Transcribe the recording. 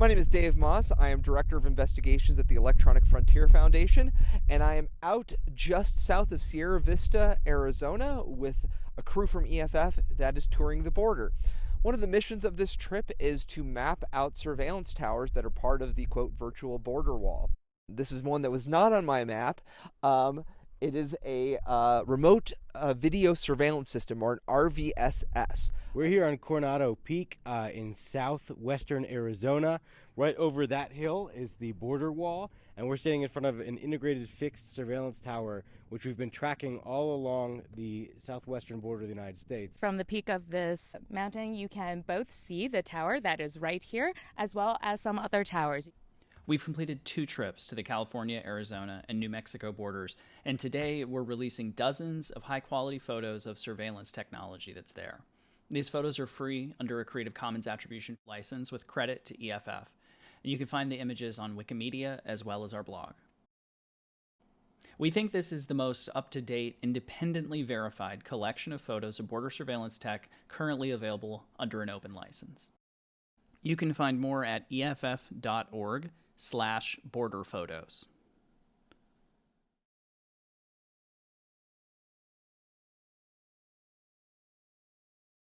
My name is Dave Maass. I am Director of Investigations at the Electronic Frontier Foundation, and I am out just south of Sierra Vista, Arizona, with a crew from EFF that is touring the border. One of the missions of this trip is to map out surveillance towers that are part of the quote virtual border wall. This is one that was not on my map. Um, it is a uh, remote uh, video surveillance system, or an RVSS. We're here on Coronado Peak uh, in southwestern Arizona. Right over that hill is the border wall, and we're standing in front of an integrated fixed surveillance tower, which we've been tracking all along the southwestern border of the United States. From the peak of this mountain, you can both see the tower that is right here, as well as some other towers. We've completed two trips to the California, Arizona, and New Mexico borders, and today we're releasing dozens of high quality photos of surveillance technology that's there. These photos are free under a Creative Commons Attribution license with credit to EFF, and you can find the images on Wikimedia as well as our blog. We think this is the most up to date, independently verified collection of photos of border surveillance tech currently available under an open license. You can find more at EFF.org slash border photos.